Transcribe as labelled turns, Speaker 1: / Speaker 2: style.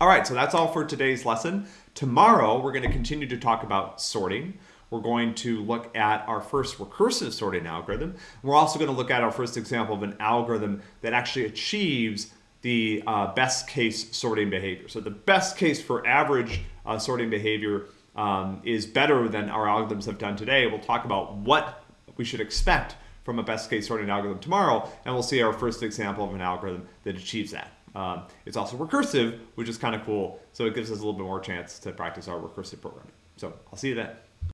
Speaker 1: All right, so that's all for today's lesson. Tomorrow, we're going to continue to talk about sorting. We're going to look at our first recursive sorting algorithm. We're also going to look at our first example of an algorithm that actually achieves the uh, best case sorting behavior. So the best case for average uh, sorting behavior um, is better than our algorithms have done today. We'll talk about what we should expect from a best case sorting algorithm tomorrow, and we'll see our first example of an algorithm that achieves that. Um, it's also recursive, which is kind of cool, so it gives us a little bit more chance to practice our recursive programming. So I'll see you then.